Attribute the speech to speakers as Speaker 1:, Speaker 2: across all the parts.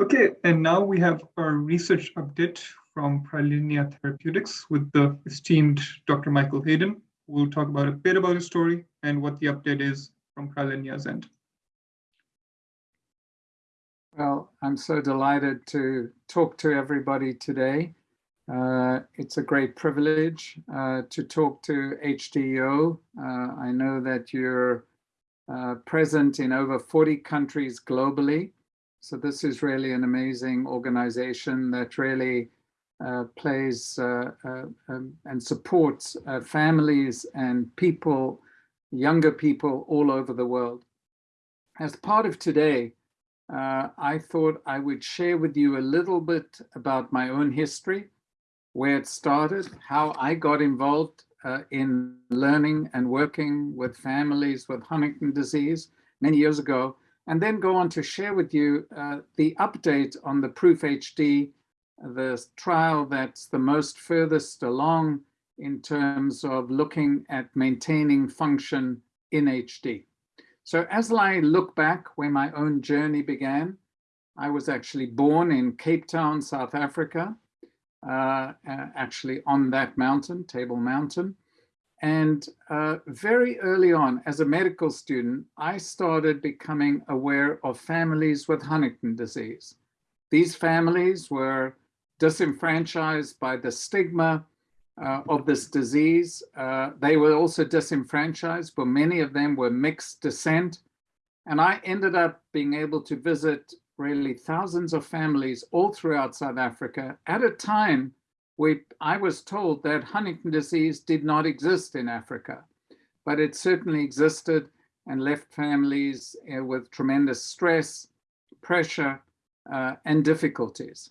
Speaker 1: Okay, and now we have our research update from Prilenia Therapeutics with the esteemed Dr. Michael Hayden, will talk about a bit about his story and what the update is from Prilenia's end.
Speaker 2: Well, I'm so delighted to talk to everybody today. Uh, it's a great privilege uh, to talk to HDYO. Uh, I know that you're uh, present in over 40 countries globally. So this is really an amazing organization that really uh, plays uh, um, and supports families and people, younger people all over the world. As part of today, uh, I thought I would share with you a little bit about my own history, where it started, how I got involved uh, in learning and working with families with Huntington disease many years ago, and then go on to share with you uh, the update on the Proof HD, the trial that's the most furthest along in terms of looking at maintaining function in HD. So as I look back where my own journey began, I was actually born in Cape Town, South Africa, uh, actually on that mountain, Table Mountain. And uh, very early on, as a medical student, I started becoming aware of families with Huntington disease. These families were disenfranchised by the stigma uh, of this disease. Uh, they were also disenfranchised, but many of them were mixed descent. And I ended up being able to visit really thousands of families all throughout South Africa at a time where I was told that Huntington disease did not exist in Africa, but it certainly existed and left families uh, with tremendous stress, pressure, uh, and difficulties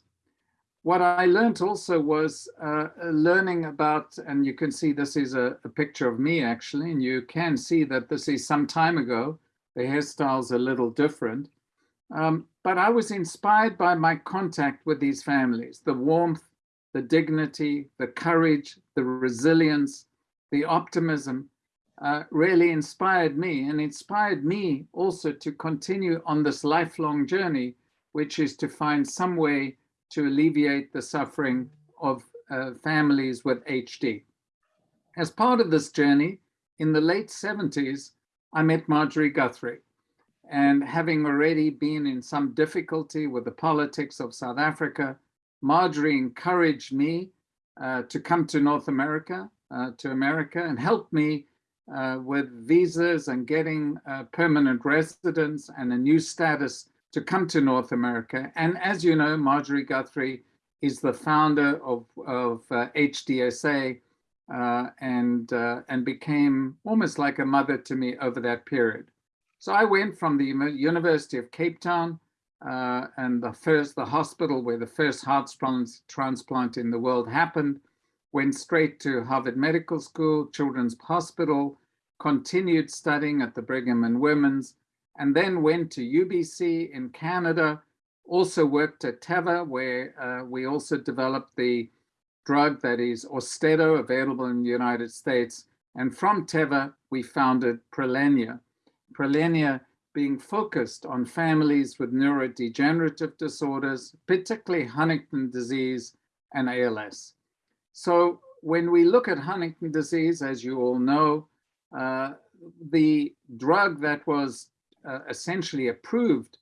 Speaker 2: what I learned also was uh, learning about, and you can see this is a, a, picture of me actually, and you can see that this is some time ago. The hairstyle's a little different. Um, but I was inspired by my contact with these families, the warmth, the dignity, the courage, the resilience, the optimism uh, really inspired me and inspired me also to continue on this lifelong journey, which is to find some way to alleviate the suffering of uh, families with HD. As part of this journey, in the late 70s, I met Marjorie Guthrie. And having already been in some difficulty with the politics of South Africa, Marjorie encouraged me uh, to come to North America, uh, to America, and help me uh, with visas and getting uh, permanent residence and a new status to come to North America. And as you know, Marjorie Guthrie is the founder of, of HDSA uh, and, uh, and became almost like a mother to me over that period. So I went from the University of Cape Town uh, and the first, the hospital where the first heart transplant in the world happened, went straight to Harvard Medical School, Children's Hospital, continued studying at the Brigham and Women's, and then went to UBC in Canada, also worked at Teva, where uh, we also developed the drug that is Austedo, available in the United States. And from Teva, we founded Prilenia. Prilenia being focused on families with neurodegenerative disorders, particularly Huntington disease and ALS. So when we look at Huntington disease, as you all know, uh, the drug that was uh, essentially approved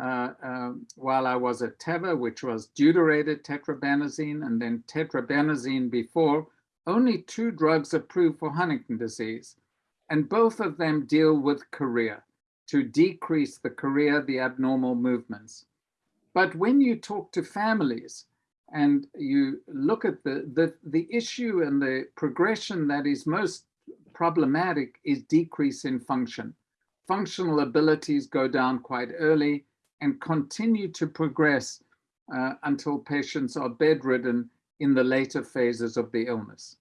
Speaker 2: uh, um, while I was at Teva, which was deuterated tetrabenazine and then tetrabenazine before, only two drugs approved for Huntington disease. And both of them deal with chorea to decrease the chorea, the abnormal movements. But when you talk to families and you look at the, the, the issue and the progression that is most problematic is decrease in function functional abilities go down quite early and continue to progress uh, until patients are bedridden in the later phases of the illness.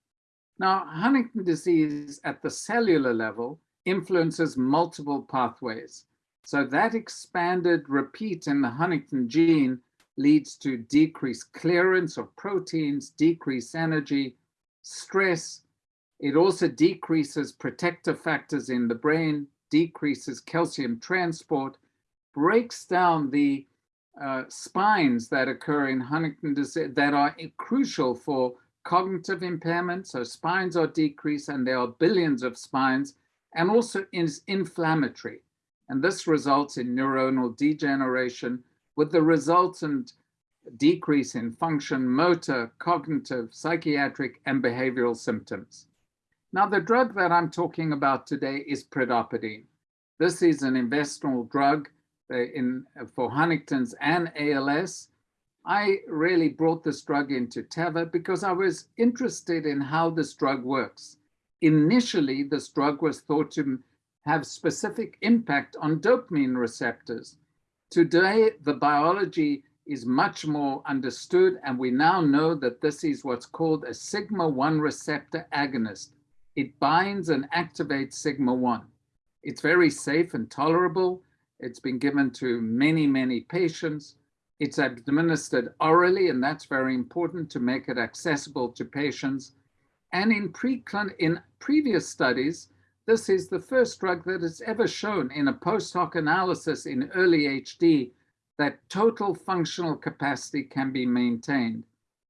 Speaker 2: Now, Huntington disease at the cellular level influences multiple pathways. So that expanded repeat in the huntingtin gene leads to decreased clearance of proteins, decreased energy, stress. It also decreases protective factors in the brain, decreases calcium transport, breaks down the uh, spines that occur in Huntington disease that are crucial for cognitive impairment. So spines are decreased and there are billions of spines and also is inflammatory. And this results in neuronal degeneration with the resultant decrease in function, motor, cognitive, psychiatric, and behavioral symptoms. Now, the drug that I'm talking about today is pridopidine. This is an investigational drug uh, in, for Huntington's and ALS. I really brought this drug into Teva because I was interested in how this drug works. Initially, this drug was thought to have specific impact on dopamine receptors. Today, the biology is much more understood, and we now know that this is what's called a sigma-1 receptor agonist. It binds and activates sigma-1. It's very safe and tolerable. It's been given to many, many patients. It's administered orally, and that's very important to make it accessible to patients. And in, in previous studies, this is the first drug that has ever shown in a post hoc analysis in early HD that total functional capacity can be maintained.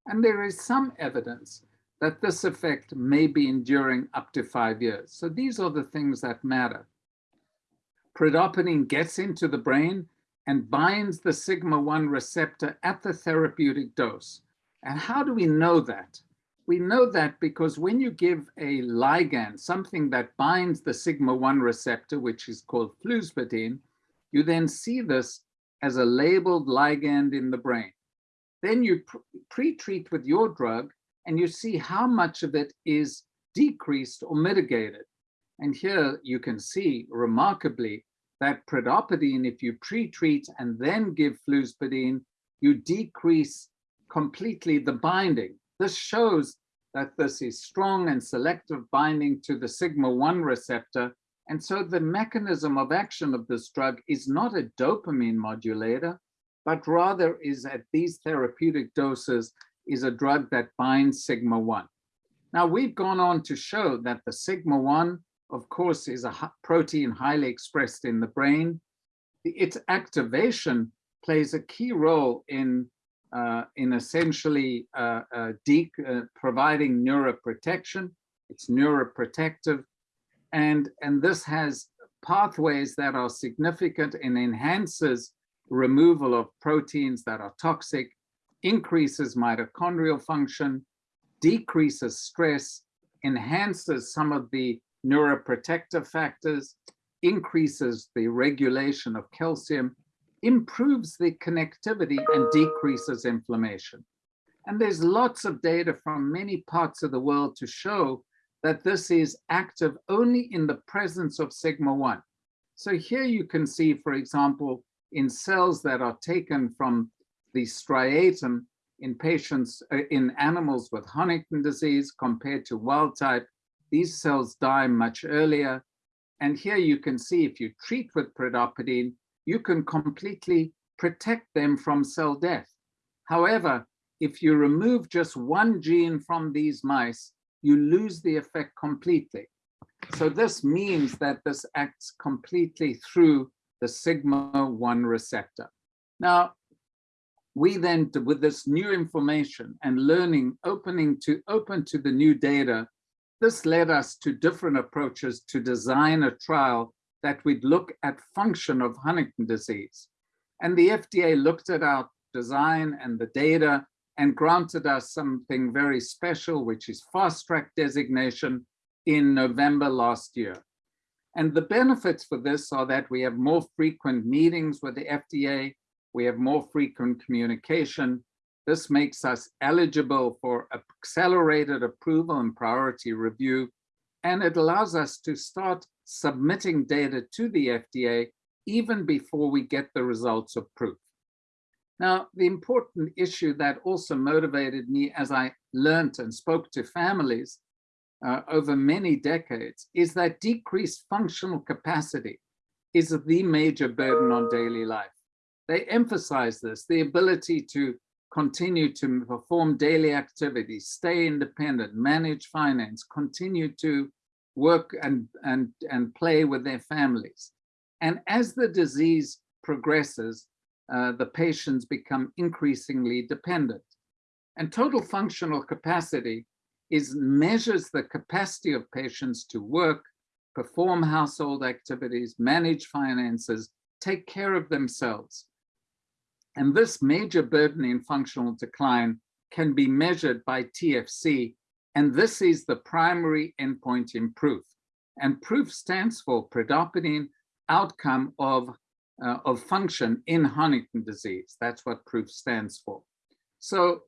Speaker 2: And there is some evidence that this effect may be enduring up to five years. So these are the things that matter. Pridopidine gets into the brain and binds the sigma-1 receptor at the therapeutic dose. And how do we know that? We know that because when you give a ligand, something that binds the sigma-1 receptor, which is called fluspidine, you then see this as a labeled ligand in the brain. Then you pre-treat with your drug and you see how much of it is decreased or mitigated. And here you can see remarkably that pridopidine, if you pre-treat and then give fluspidine, you decrease completely the binding. This shows that this is strong and selective binding to the sigma-1 receptor and so the mechanism of action of this drug is not a dopamine modulator, but rather is at these therapeutic doses is a drug that binds sigma-1. Now we've gone on to show that the sigma-1, of course, is a protein highly expressed in the brain. Its activation plays a key role in, in essentially uh, uh, uh providing neuroprotection. It's neuroprotective and, and this has pathways that are significant and enhances removal of proteins that are toxic, increases mitochondrial function, decreases stress, enhances some of the neuroprotective factors, increases the regulation of calcium, improves the connectivity and decreases inflammation. And there's lots of data from many parts of the world to show that this is active only in the presence of sigma-1. So here you can see, for example, in cells that are taken from the striatum in patients, uh, in animals with Huntington disease compared to wild type, these cells die much earlier. And here you can see if you treat with pridopidine, you can completely protect them from cell death. However, if you remove just one gene from these mice, you lose the effect completely. So this means that this acts completely through the sigma-1 receptor. Now, we then, with this new information and learning, opening to open to the new data, this led us to different approaches to design a trial that we'd look at function of Huntington disease. And the FDA looked at our design and the data and granted us something very special, which is fast track designation in November last year. And the benefits for this are that we have more frequent meetings with the FDA, we have more frequent communication. This makes us eligible for accelerated approval and priority review, and it allows us to start submitting data to the FDA even before we get the results of proof. Now, the important issue that also motivated me as I learned and spoke to families uh, over many decades is that decreased functional capacity is the major burden on daily life. They emphasize this, the ability to continue to perform daily activities, stay independent, manage finance, continue to work and, and, and play with their families. And as the disease progresses, uh, the patients become increasingly dependent. And total functional capacity is measures the capacity of patients to work, perform household activities, manage finances, take care of themselves. And this major burden in functional decline can be measured by TFC, and this is the primary endpoint in PROOF. And PROOF stands for Pridopidine Outcome of, uh, of Function in Huntington Disease. That's what PROOF stands for. So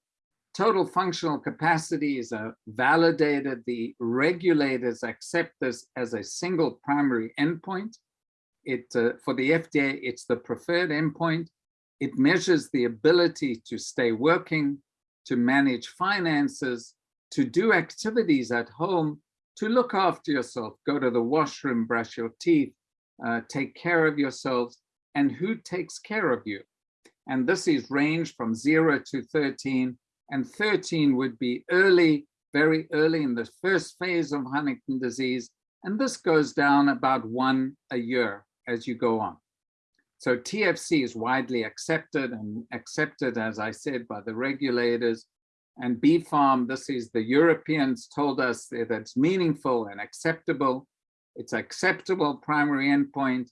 Speaker 2: total functional capacity is a validated, the regulators accept this as a single primary endpoint. It, uh, for the FDA, it's the preferred endpoint. It measures the ability to stay working, to manage finances, to do activities at home, to look after yourself, go to the washroom, brush your teeth, uh, take care of yourselves, and who takes care of you. And this is range from zero to 13 and 13 would be early, very early in the first phase of Huntington disease, and this goes down about one a year as you go on. So TFC is widely accepted and accepted, as I said, by the regulators. And BfArM, this is the Europeans told us that it's meaningful and acceptable. It's acceptable primary endpoint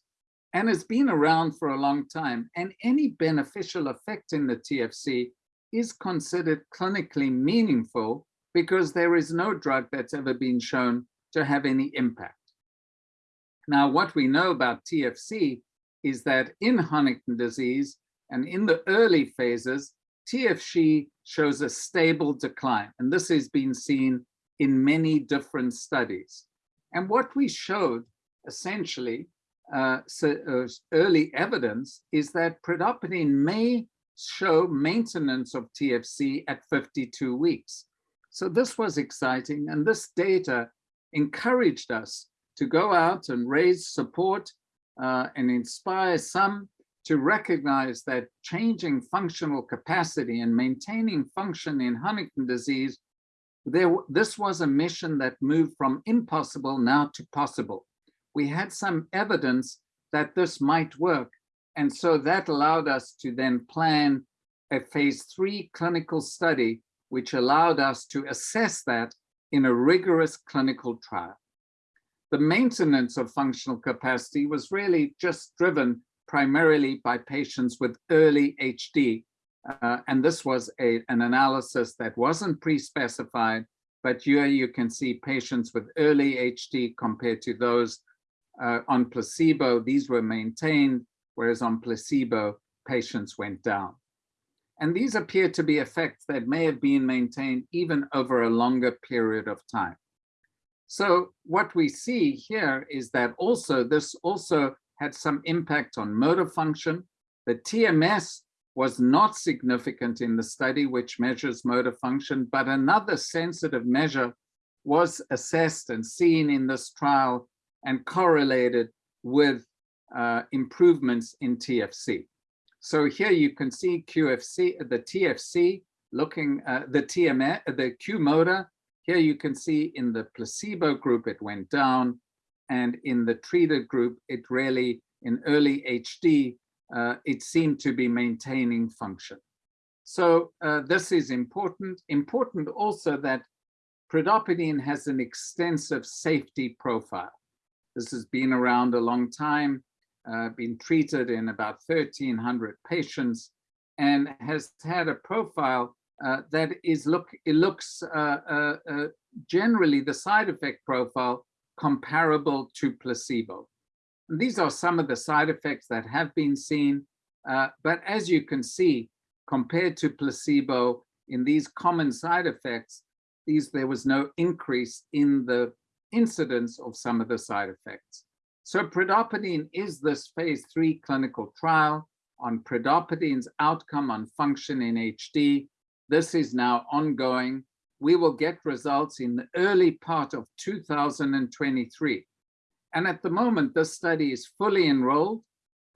Speaker 2: and it's been around for a long time. And any beneficial effect in the TFC is considered clinically meaningful because there is no drug that's ever been shown to have any impact. Now, what we know about TFC is that in Huntington disease and in the early phases, TFC shows a stable decline. And this has been seen in many different studies. And what we showed essentially, uh, uh, early evidence is that pridopidine may show maintenance of TFC at 52 weeks. So this was exciting. And this data encouraged us to go out and raise support uh, and inspire some to recognize that changing functional capacity and maintaining function in Huntington disease, there, this was a mission that moved from impossible now to possible. We had some evidence that this might work and so that allowed us to then plan a phase three clinical study, which allowed us to assess that in a rigorous clinical trial. The maintenance of functional capacity was really just driven primarily by patients with early HD. Uh, and this was a, an analysis that wasn't pre-specified, but here you can see patients with early HD compared to those uh, on placebo. These were maintained whereas on placebo, patients went down. And these appear to be effects that may have been maintained even over a longer period of time. So what we see here is that also this also had some impact on motor function. The TMS was not significant in the study, which measures motor function, but another sensitive measure was assessed and seen in this trial and correlated with uh, improvements in TFC. So here you can see QFC, the TFC looking at the TMS, the Q motor. Here you can see in the placebo group, it went down. And in the treated group, it really, in early HD, uh, it seemed to be maintaining function. So uh, this is important. Important also that pridopidine has an extensive safety profile. This has been around a long time uh, been treated in about 1,300 patients and has had a profile uh, that is look it looks uh, uh, uh, generally the side effect profile comparable to placebo. And these are some of the side effects that have been seen, uh, but as you can see, compared to placebo in these common side effects, these there was no increase in the incidence of some of the side effects. So pridopidine is this phase three clinical trial on pridopidine's outcome on function in HD. This is now ongoing. We will get results in the early part of 2023. And at the moment, this study is fully enrolled.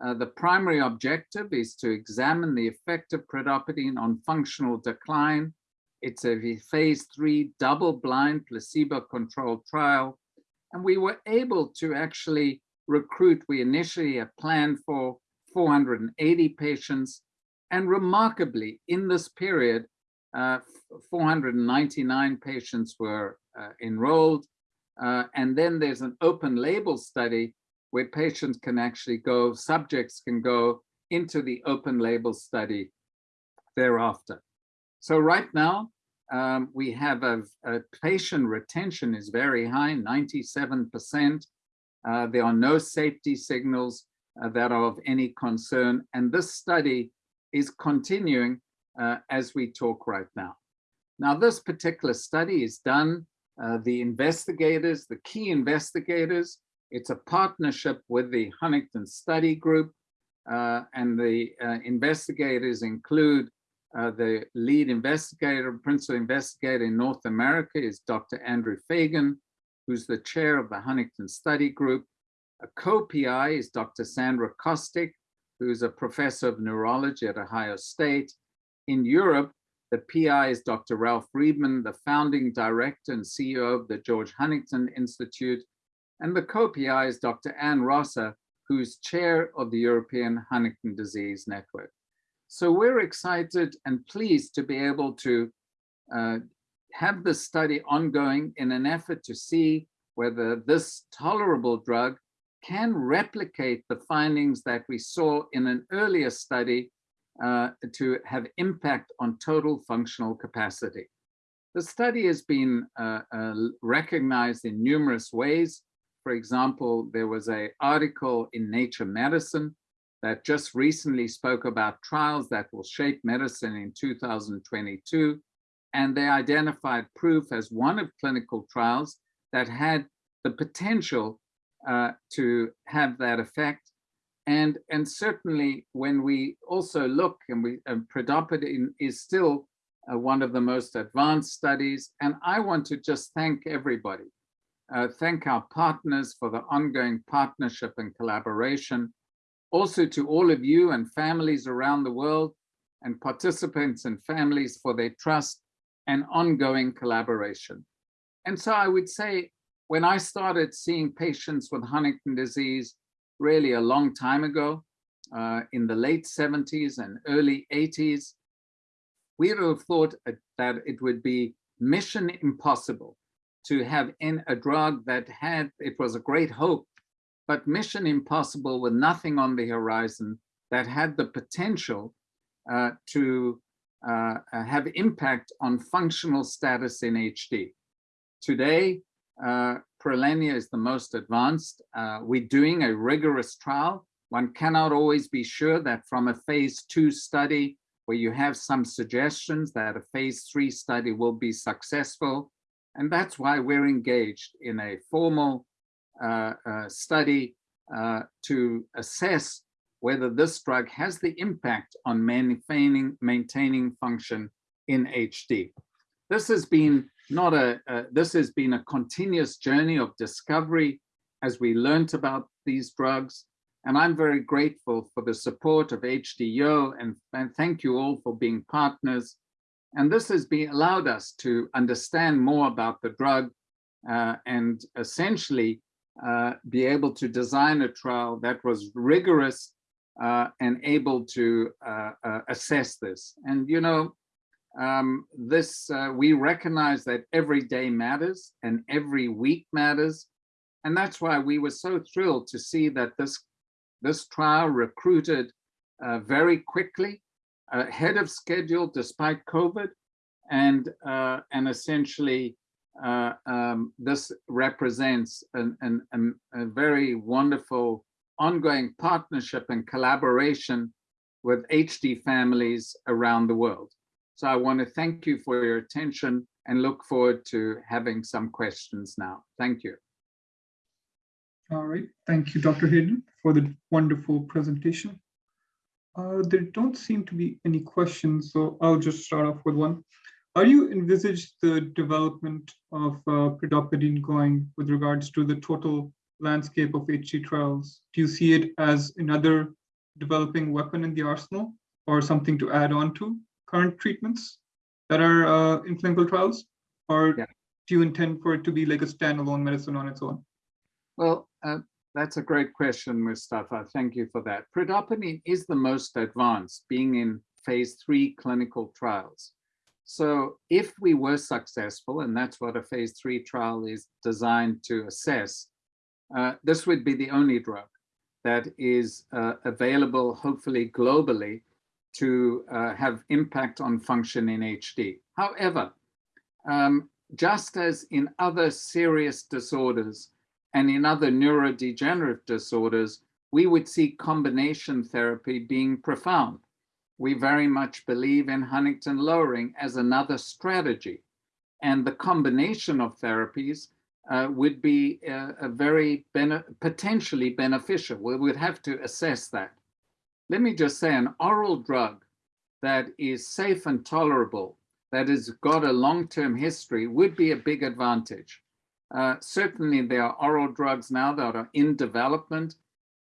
Speaker 2: Uh, the primary objective is to examine the effect of pridopidine on functional decline. It's a phase three double-blind placebo-controlled trial and we were able to actually recruit, we initially had planned for 480 patients. And remarkably, in this period, uh, 499 patients were uh, enrolled. Uh, and then there's an open label study where patients can actually go, subjects can go into the open label study thereafter. So right now, um, we have a, a, patient retention is very high, 97%. Uh, there are no safety signals uh, that are of any concern. And this study is continuing uh, as we talk right now. Now, this particular study is done, uh, the investigators, the key investigators, it's a partnership with the Huntington Study Group, uh, and the uh, investigators include uh, the lead investigator, principal investigator in North America is Dr. Andrew Feigin, who's the chair of the Huntington Study Group. A co-PI is Dr. Sandra Kostyk, who's a professor of neurology at Ohio State. In Europe, the PI is Dr. Ralf Reilmann, the founding director and CEO of the George Huntington Institute. And the co-PI is Dr. Anne Rosser, who's chair of the European Huntington Disease Network. So we're excited and pleased to be able to uh, have this study ongoing in an effort to see whether this tolerable drug can replicate the findings that we saw in an earlier study uh, to have impact on total functional capacity. The study has been uh, uh, recognized in numerous ways. For example, there was an article in Nature Medicine that just recently spoke about trials that will shape medicine in 2022. And they identified proof as one of clinical trials that had the potential uh, to have that effect. And, and certainly when we also look and we Pridopidine is still uh, one of the most advanced studies. And I want to just thank everybody. Uh, thank our partners for the ongoing partnership and collaboration also to all of you and families around the world and participants and families for their trust and ongoing collaboration. And so I would say, when I started seeing patients with Huntington disease really a long time ago, uh, in the late 70s and early 80s, we would have thought that it would be mission impossible to have in a drug that had, it was a great hope but mission impossible with nothing on the horizon that had the potential uh, to uh, uh have impact on functional status in HD. Today, uh, is the most advanced. Uh, we're doing a rigorous trial. One cannot always be sure that from a phase two study where you have some suggestions that a phase three study will be successful. And that's why we're engaged in a formal uh, uh, study uh, to assess whether this drug has the impact on maintaining, maintaining function in HD. This has been not a, this has been a continuous journey of discovery as we learned about these drugs. And I'm very grateful for the support of HDO and, and thank you all for being partners. And this has been allowed us to understand more about the drug uh, and essentially uh, be able to design a trial that was rigorous uh, and able to uh, uh assess this. And you know, um, this uh, we recognize that every day matters and every week matters, and that's why we were so thrilled to see that this this trial recruited very quickly, ahead of schedule despite COVID, and and essentially uh, um, this represents an, an, an, a very wonderful ongoing partnership and collaboration with HD families around the world. So I want to thank you for your attention and look forward to having some questions now. Thank you.
Speaker 1: All right. Thank you, Dr. Hayden, for the wonderful presentation. Uh, there don't seem to be any questions, so I'll just start off with one. How do you envisage the development of uh, pridopidine going with regards to the total landscape of HD trials? Do you see it as another developing weapon in the arsenal or something to add on to current treatments that are uh, in clinical trials? Or yeah. do you intend for it to be like a standalone medicine on its own?
Speaker 2: Well, uh, that's a great question, Mustafa. Thank you for that. Pridopidine is the most advanced, being in phase three clinical trials. So if we were successful, and that's what a phase three trial is designed to assess, uh, this would be the only drug that is uh, available, hopefully globally, to uh, have impact on function in HD. However, um, just as in other serious disorders and in other neurodegenerative disorders, we would see combination therapy being profound. We very much believe in huntingtin lowering as another strategy. And the combination of therapies uh, would be uh, a very bene potentially beneficial. We would have to assess that. Let me just say an oral drug that is safe and tolerable, that has got a long-term history would be a big advantage. Uh, certainly there are oral drugs now that are in development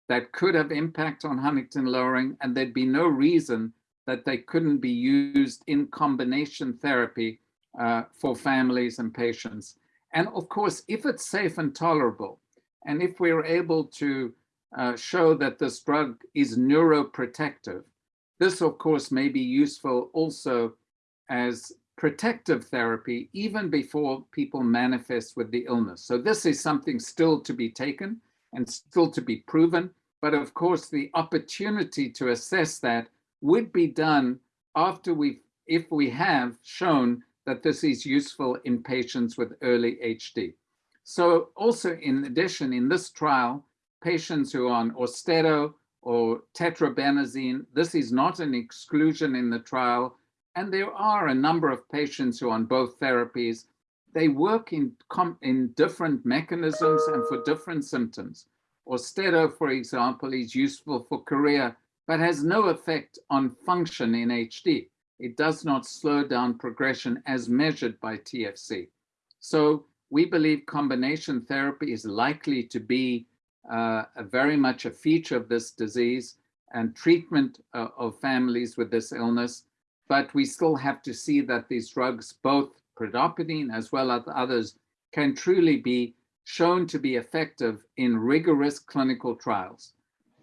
Speaker 2: that could have impact on huntingtin lowering, and there'd be no reason that they couldn't be used in combination therapy uh, for families and patients. And of course, if it's safe and tolerable, and if we're able to uh, show that this drug is neuroprotective, this of course may be useful also as protective therapy even before people manifest with the illness. So this is something still to be taken and still to be proven. But of course, the opportunity to assess that would be done after we, if we have shown that this is useful in patients with early HD. So also in addition, in this trial, patients who are on Austedo or tetrabenazine, this is not an exclusion in the trial. And there are a number of patients who are on both therapies. They work in, in different mechanisms and for different symptoms. Austedo, for example, is useful for chorea, but has no effect on function in HD. It does not slow down progression as measured by TFC. So we believe combination therapy is likely to be uh, very much a feature of this disease and treatment uh, of families with this illness. But we still have to see that these drugs, both pridopidine as well as others, can truly be shown to be effective in rigorous clinical trials.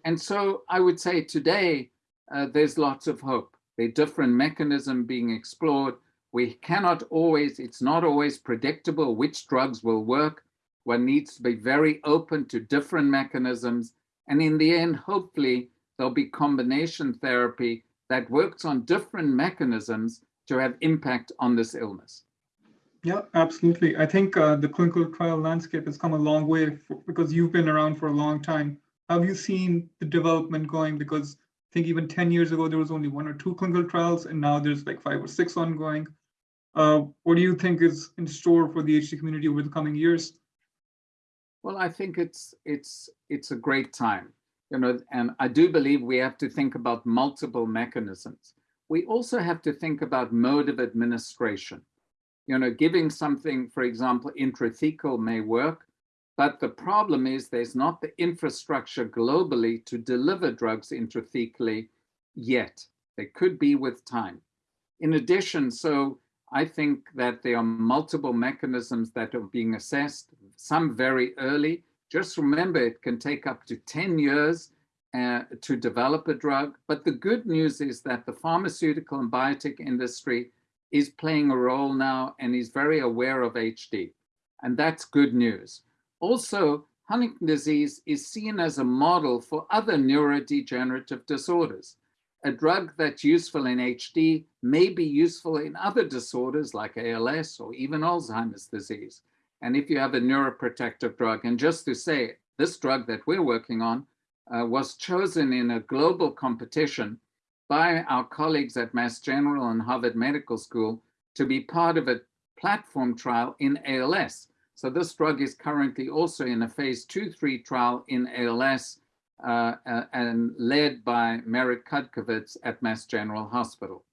Speaker 2: And so I would say today, uh, there's lots of hope. Are different mechanisms being explored. We cannot always, it's not always predictable which drugs will work. One needs to be very open to different mechanisms. And in the end, hopefully, there'll be combination therapy that works on different mechanisms to have impact on this illness.
Speaker 1: Yeah, absolutely. I think uh, the clinical trial landscape has come a long way for, because you've been around for a long time. Have you seen the development going? Because I think even 10 years ago, there was only one or two clinical trials, and now there's like five or six ongoing. Uh, what do you think is in store for the HD community over the coming years?
Speaker 2: Well, I think it's it's it's a great time, you know, and I do believe we have to think about multiple mechanisms. We also have to think about mode of administration you know, giving something, for example, intrathecal may work, but the problem is there's not the infrastructure globally to deliver drugs intrathecally yet. They could be with time. In addition, so I think that there are multiple mechanisms that are being assessed, some very early. Just remember, it can take up to 10 years uh, to develop a drug. But the good news is that the pharmaceutical and biotech industry is playing a role now and is very aware of HD. And that's good news. Also, Huntington disease is seen as a model for other neurodegenerative disorders. A drug that's useful in HD may be useful in other disorders like ALS or even Alzheimer's disease. And if you have a neuroprotective drug, and just to say, this drug that we're working on uh, was chosen in a global competition by our colleagues at Mass General and Harvard Medical School to be part of a platform trial in ALS. So this drug is currently also in a phase two, three trial in ALS uh, and led by Merit Cudkowicz at Mass General Hospital.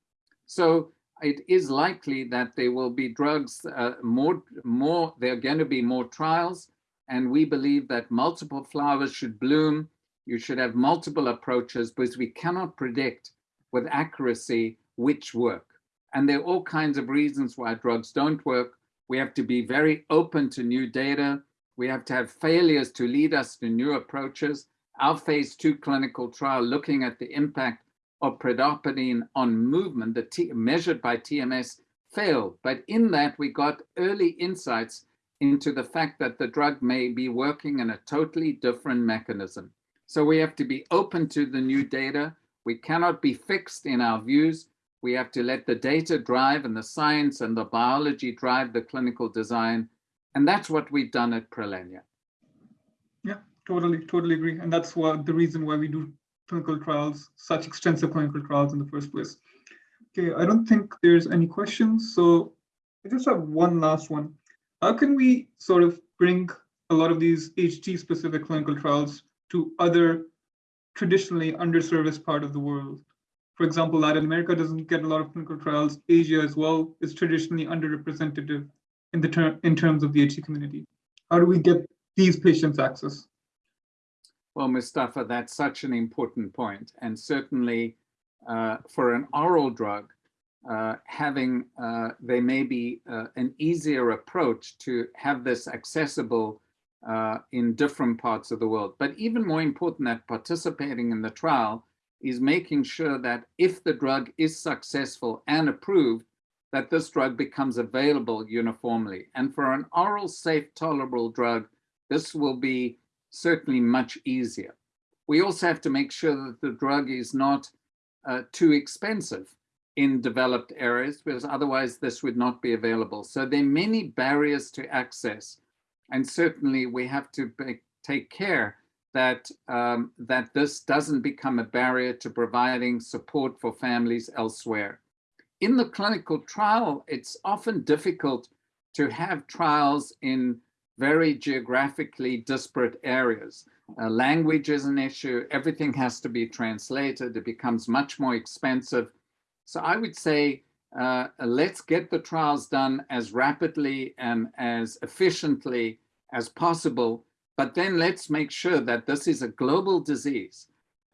Speaker 2: So it is likely that there will be drugs, uh, more, more, there are going to be more trials, and we believe that multiple flowers should bloom. You should have multiple approaches because we cannot predict with accuracy which work. And there are all kinds of reasons why drugs don't work. We have to be very open to new data. We have to have failures to lead us to new approaches. Our phase two clinical trial looking at the impact of pridopidine on movement, measured by TMS, failed. But in that, we got early insights into the fact that the drug may be working in a totally different mechanism. So we have to be open to the new data. We cannot be fixed in our views. We have to let the data drive and the science and the biology drive the clinical design. And that's what we've done at Prilenia.
Speaker 1: Yeah, totally, totally agree. And that's what the reason why we do clinical trials, such extensive clinical trials in the first place. Okay, I don't think there's any questions. So I just have one last one. How can we sort of bring a lot of these HT specific clinical trials to other traditionally underserviced part of the world? For example, Latin America doesn't get a lot of clinical trials. Asia as well is traditionally underrepresented in the term in terms of the HT community. How do we get these patients access?
Speaker 2: Well, Mustafa, that's such an important point. And certainly uh, for an oral drug, uh, having, uh, they may be uh, an easier approach to have this accessible uh, in different parts of the world. But even more important that participating in the trial is making sure that if the drug is successful and approved, that this drug becomes available uniformly. And for an oral, safe, tolerable drug, this will be certainly much easier. We also have to make sure that the drug is not uh, too expensive in developed areas, because otherwise this would not be available. So there are many barriers to access. And certainly we have to take care that, um, that this doesn't become a barrier to providing support for families elsewhere. In the clinical trial, it's often difficult to have trials in very geographically disparate areas. Uh, language is an issue. Everything has to be translated. It becomes much more expensive. So I would say, uh, let's get the trials done as rapidly and as efficiently as possible but then let's make sure that this is a global disease.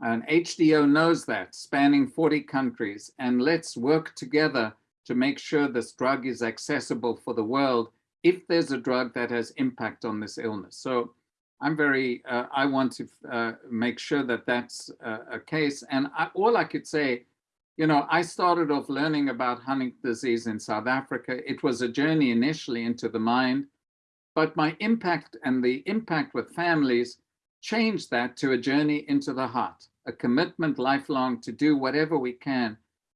Speaker 2: And HDO knows that, spanning 40 countries. And let's work together to make sure this drug is accessible for the world if there's a drug that has impact on this illness. So I'm very, uh, I want to uh, make sure that that's uh, a case. And I, all I could say, you know, I started off learning about Huntington disease in South Africa. It was a journey initially into the mind. But my impact and the impact with families changed that to a journey into the heart, a commitment lifelong to do whatever we can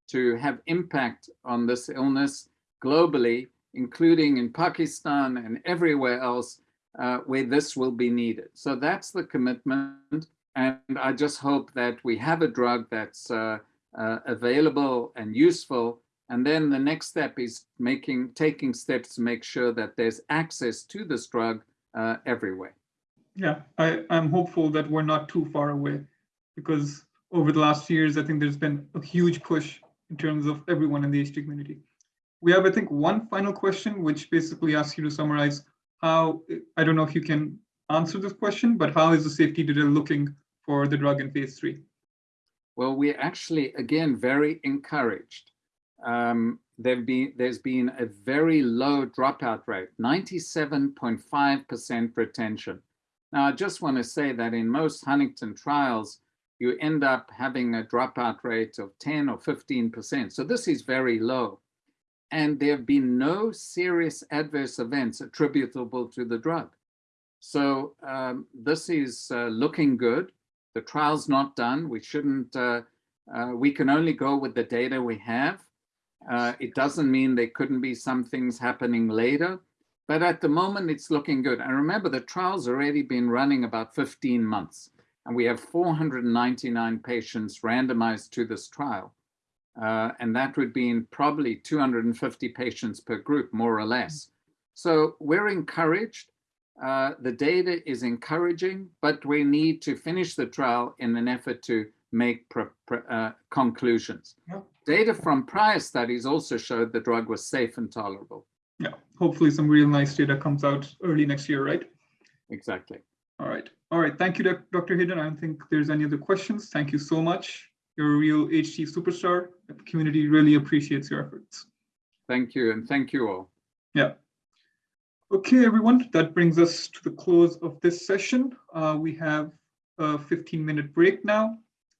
Speaker 2: to have impact on this illness globally, including in Pakistan and everywhere else uh, where this will be needed. So that's the commitment. And I just hope that we have a drug that's uh, uh, available and useful and then the next step is making, taking steps to make sure that there's access to this drug uh, everywhere.
Speaker 1: Yeah, I, I'm hopeful that we're not too far away because over the last years, I think there's been a huge push in terms of everyone in the HT community. We have, I think, one final question, which basically asks you to summarize how, I don't know if you can answer this question, but how is the safety data looking for the drug in phase three?
Speaker 2: Well, we're actually, again, very encouraged um, been, there's been a very low dropout rate, 97.5% retention. Now, I just want to say that in most Huntington trials, you end up having a dropout rate of 10 or 15%. So this is very low. And there have been no serious adverse events attributable to the drug. So um, this is uh, looking good. The trial's not done. We shouldn't, uh, uh, we can only go with the data we have. Uh, it doesn't mean there couldn't be some things happening later, but at the moment it's looking good. And remember, the trial's already been running about 15 months, and we have 499 patients randomized to this trial. Uh, and that would be in probably 250 patients per group, more or less. So we're encouraged. Uh, the data is encouraging, but we need to finish the trial in an effort to make uh, conclusions. Data from prior studies also showed the drug was safe and tolerable.
Speaker 1: Yeah, hopefully some real nice data comes out early next year, right?
Speaker 2: Exactly.
Speaker 1: All right. All right. Thank you, Dr. Hayden. I don't think there's any other questions. Thank you so much. You're a real HT superstar. The community really appreciates your efforts.
Speaker 2: Thank you, and thank you all.
Speaker 1: Yeah. Okay, everyone, that brings us to the close of this session. Uh, we have a 15 minute break now.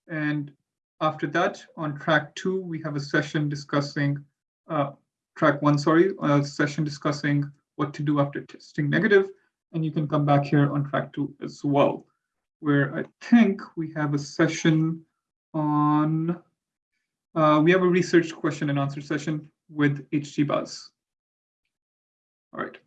Speaker 1: And after that, on track two, we have a session discussing, uh, track one, sorry, a session discussing what to do after testing negative, And you can come back here on track two as well, where I think we have a session on, uh, we have a research question and answer session with HDBuzz. All right.